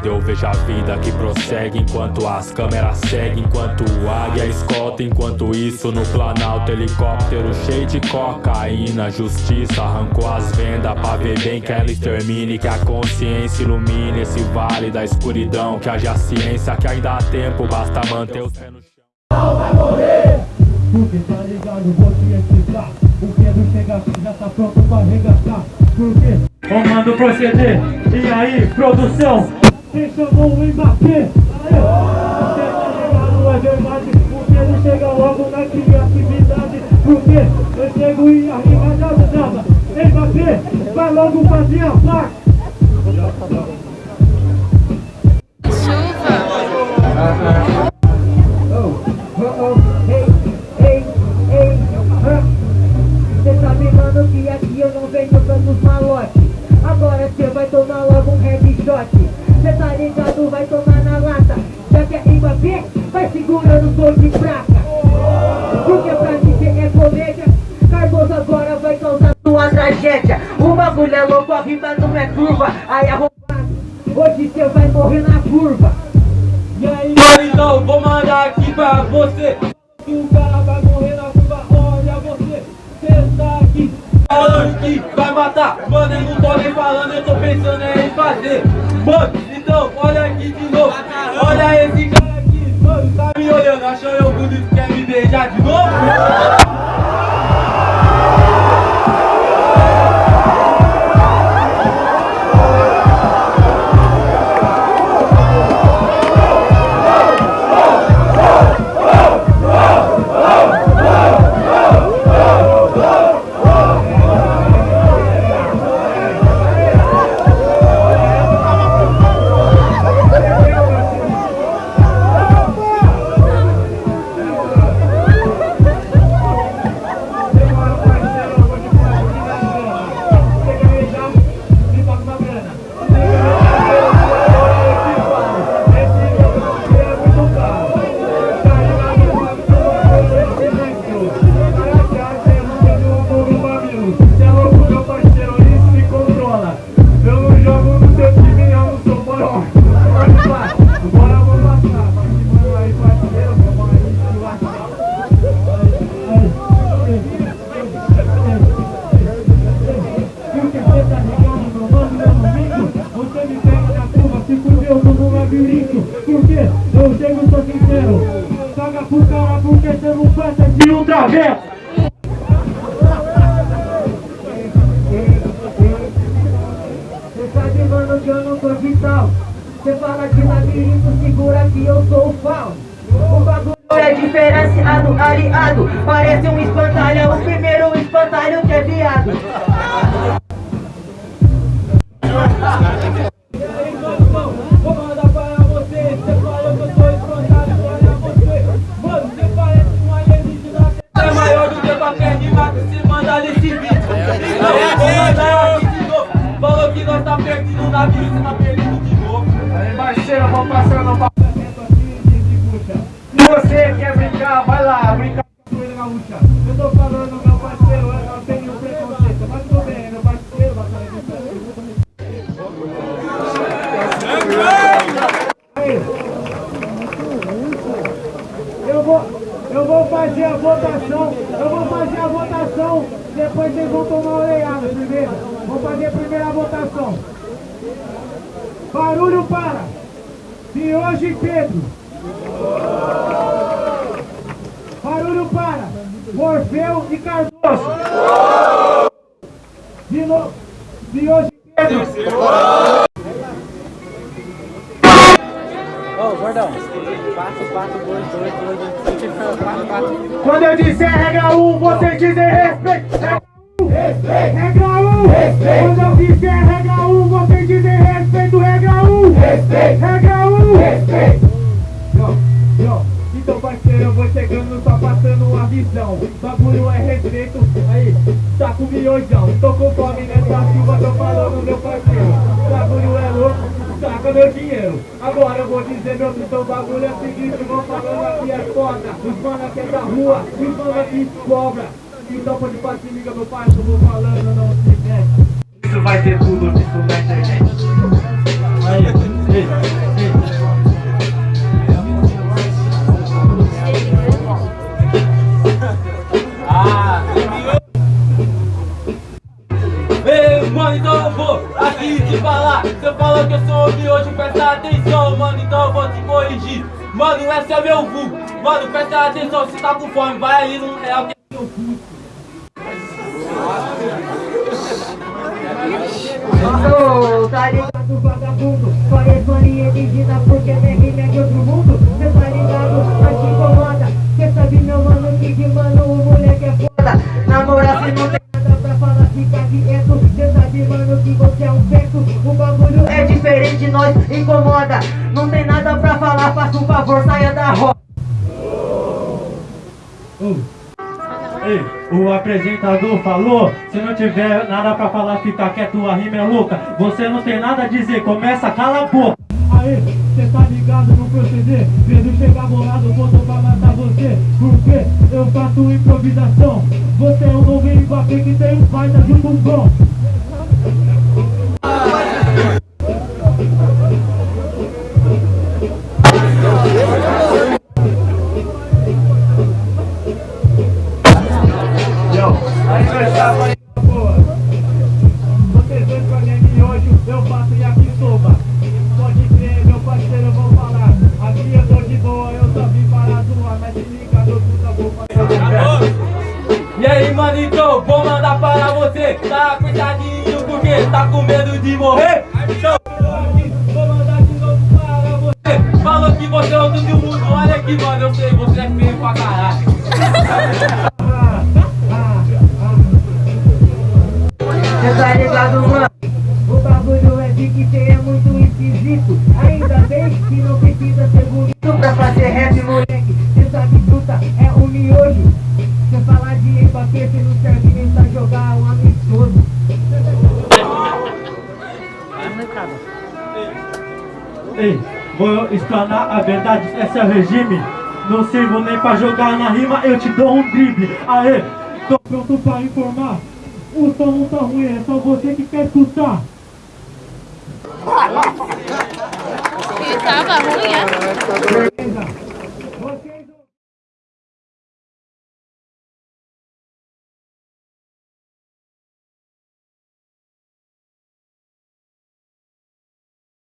Eu vejo a vida que prossegue enquanto as câmeras seguem Enquanto o águia escolta, enquanto isso no planalto Helicóptero cheio de cocaína Justiça arrancou as vendas pra ver bem que ela extermine Que a consciência ilumine esse vale da escuridão Que haja ciência que ainda há tempo, basta manter os pés no chão. Não vai morrer! Porque tá ligado, vou te explicar. O Pedro chega aqui, já tá pronto pra arregaçar. Porque comando proceder E aí, produção? Quem chamou o Mbappé? Você tá ligado, é verdade O Pedro chega logo na criatividade. Porque eu chego e a rima já usava Mbappé, vai logo fazer a parte curva Aí arrombado, hoje cê vai morrer na curva. E aí, então, vou mandar aqui pra você. Que o cara vai morrer na curva, olha você Cê tá aqui. Falando que vai matar Mano, eu não tô nem falando, eu tô pensando em fazer. Mano, então, olha aqui de novo Olha esse cara aqui, mano, tá me olhando Achou eu bonito, quer me beijar de novo? Porque Cê fala de labirinto, segura que eu sou o fal O bagulho é diferenciado, aliado. Parece um espantalho, o primeiro espantalho que é viado. Você Você você você Falou que nós tá perdido na vida, você tá perdido Parceiro, vou passando pra Se você quer brincar, vai lá, brincar com ele na luta Eu tô falando, meu parceiro, eu não tenho preconceito Mas tudo bem, meu parceiro, vai fazer Eu vou, eu vou fazer a votação, eu vou fazer a votação, depois vocês vão tomar oleada primeiro. Vou fazer a primeira votação. Barulho para! E Pedro. Barulho para! Morfeu e Cardoso. De novo. Miojo e Pedro. Ô, gordão. 4, 4, 2, 2, 2, 4, 4. Quando eu disser regra 1, um, vocês dizem respeito. Regra 1. Um. Quando eu disser regra 1, um, vocês dizem respeito. Regra 1. Um. Regra 1. Então, parceiro, eu vou chegando, só passando uma visão. Bagulho é respeito. Aí, tá com miojão. Tô com fome nessa chuva, tô falando, meu parceiro. Bagulho é louco. Saca meu dinheiro, agora eu vou dizer meu então bagulho é o seguinte, vão falando aqui é foda, os mano aqui é da rua, os mano aqui cobra. Então pode partir, liga meu eu vou falando, não se mete. Isso vai ter tudo, isso na internet. Aí, Ei, Mano, esse é meu vulgo. Mano, presta atenção, se tá com fome, vai ali no real que é meu vulgo. Ô, tá ligado, vagabundo? Pareço alienígena porque minha rima é de outro mundo. Cê tá ligado? Ô. Ei, o apresentador falou, se não tiver nada pra falar, fica quieto, a rima é louca. Você não tem nada a dizer, começa, cala a boca. Aê, cê tá ligado no proceder? Pedro chega bolado, botou pra matar você. Porque eu faço improvisação. Você é um novo Mbappé que tem um baita de um bumbum. Você. Tá coitadinho porque tá com medo de morrer? Então, Vou mandar de novo para você. você falou que você é outro do mundo. Olha aqui, mano, eu sei, você é feio pra caralho. Ei, vou explanar a verdade, esse é o regime. Não sirvo nem pra jogar na rima, eu te dou um drible. Aê, tô pronto pra informar. O som não tá ruim, é só você que quer escutar. Que tava ruim, é? Beleza?